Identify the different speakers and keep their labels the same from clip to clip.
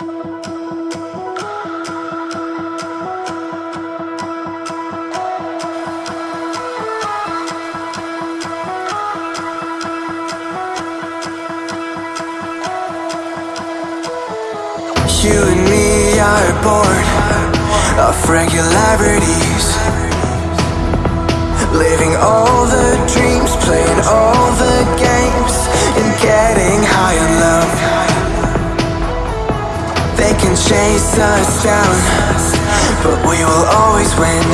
Speaker 1: You and me are bored of regularities. Living all the dreams, playing all the games chase us down. But we will always win.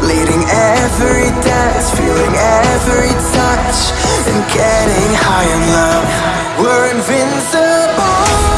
Speaker 1: Leading every dance, feeling every touch And getting high on love. We're invincible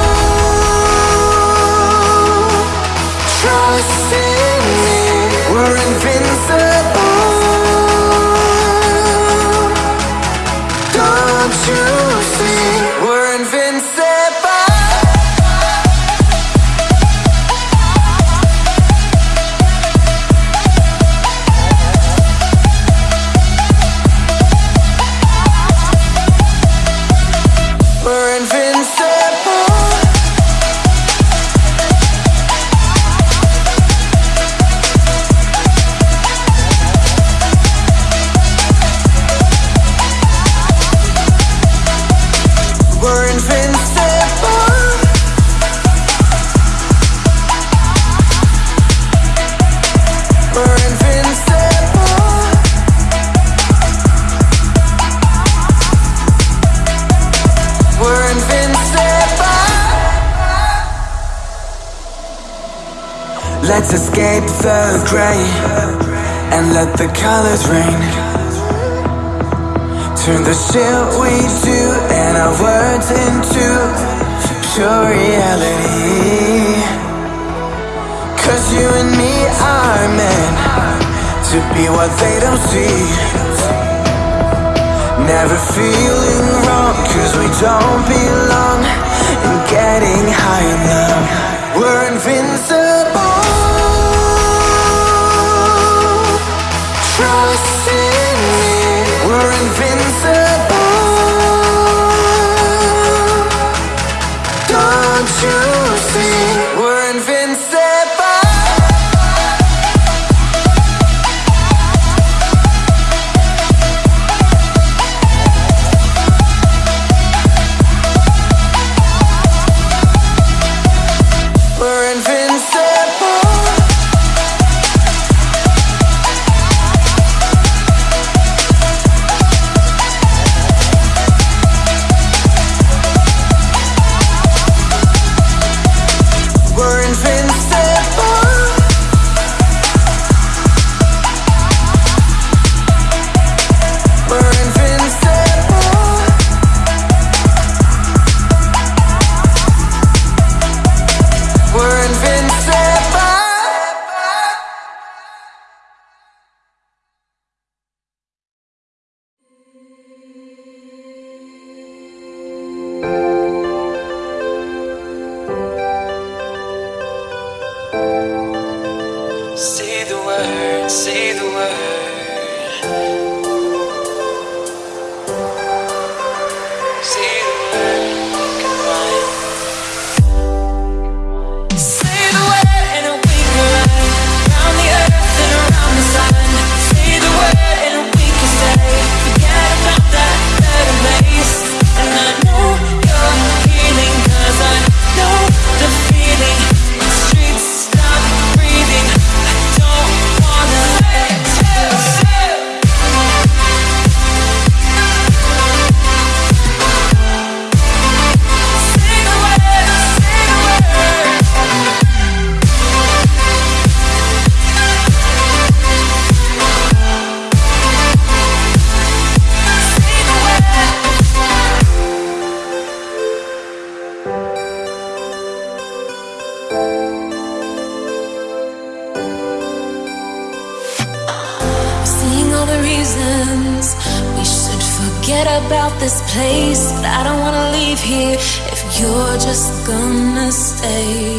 Speaker 2: this place, but I don't wanna leave here if you're just gonna stay.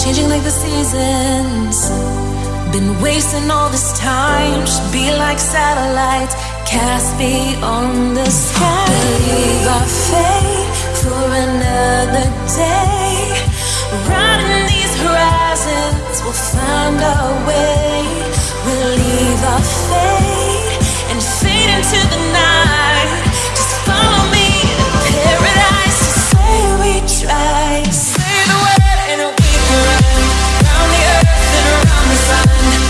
Speaker 2: Changing like the seasons. Been wasting all this time, should be like satellites, cast beyond the sky. Believe our fate for another day. Riding these horizons, we'll find our way. We'll leave our fate and fade into the night we
Speaker 3: sun.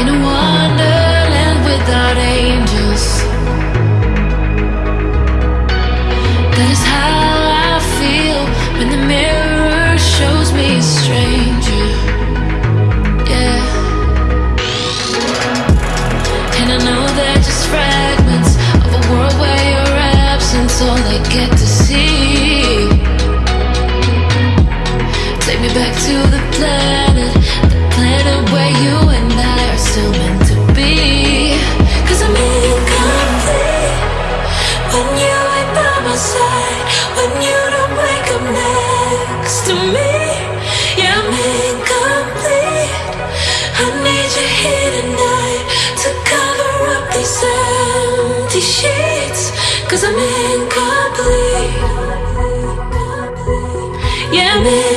Speaker 2: in a wonderland without angels. That is how I feel when the mirror shows me straight. damage.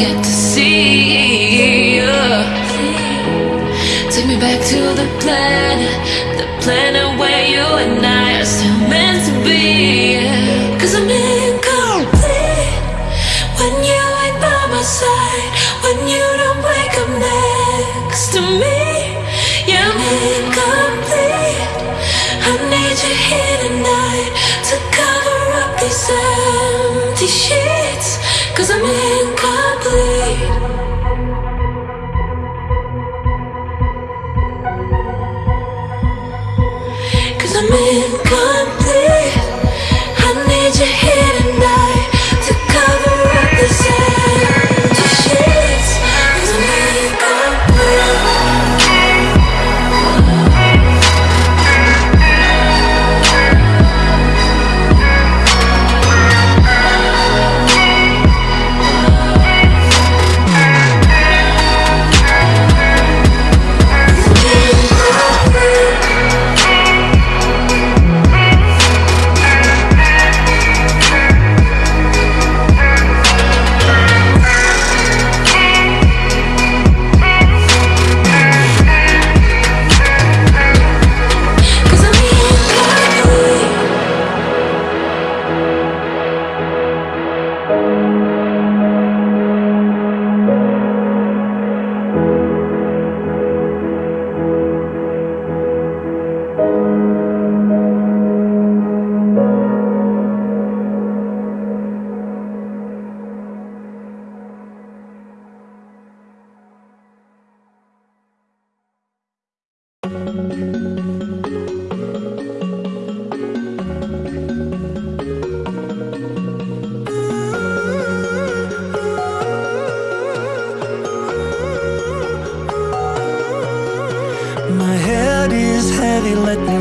Speaker 2: get to see you. Take me back to the planet, the planet where you and I are still meant to be. My head is
Speaker 1: heavy, let me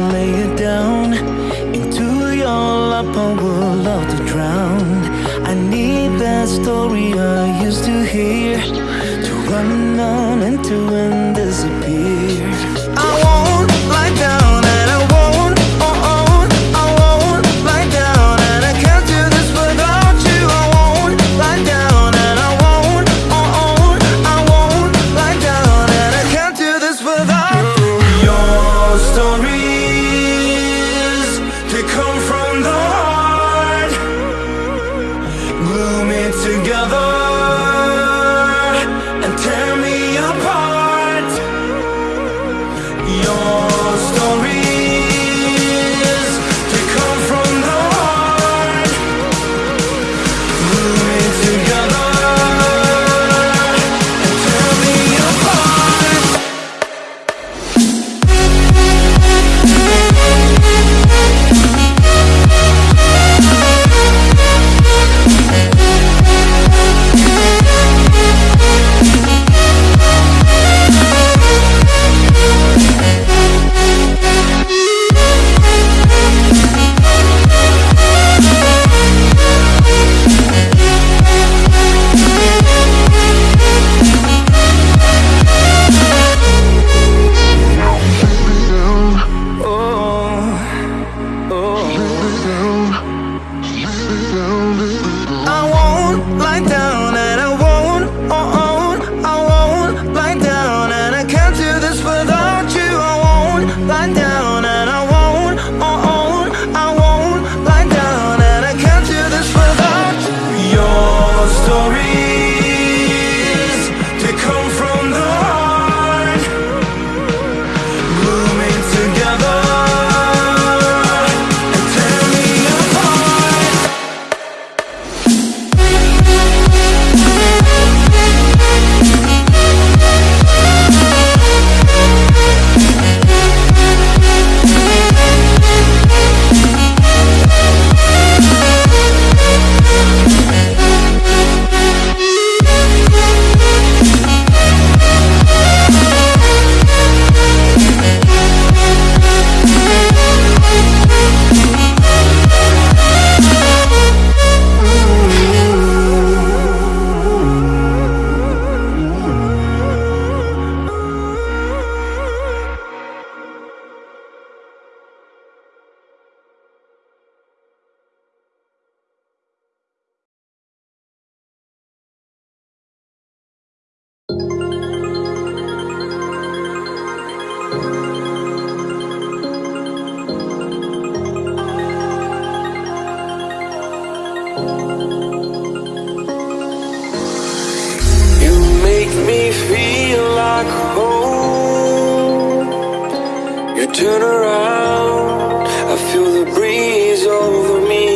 Speaker 1: I feel the breeze over me.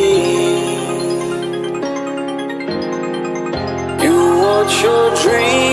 Speaker 1: You your dreams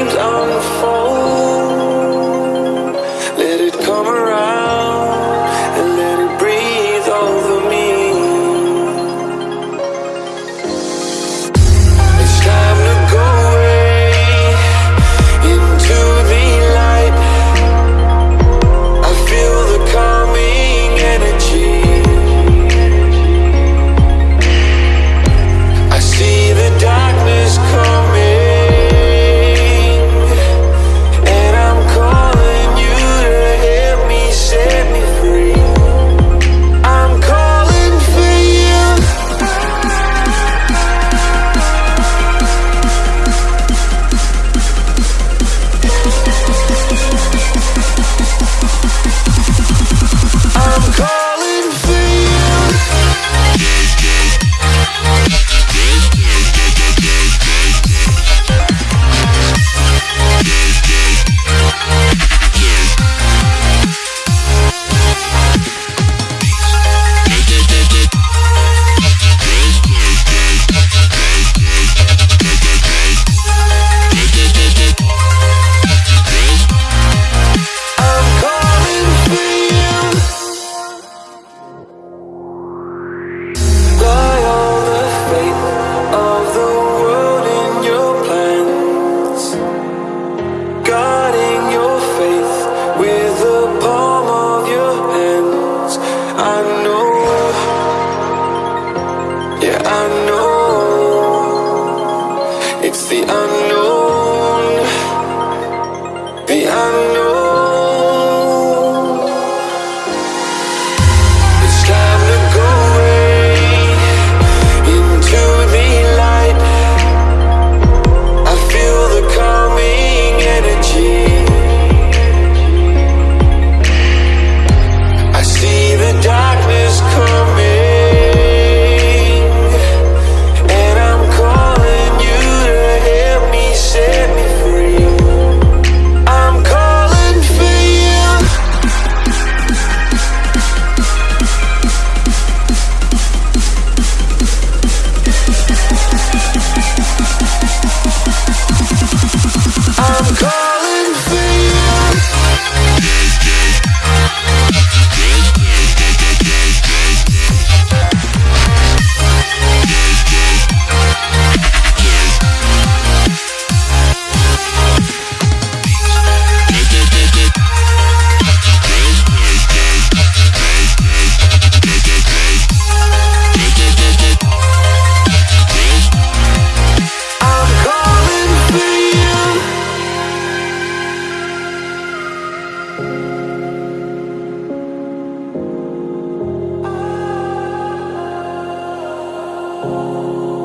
Speaker 1: Oh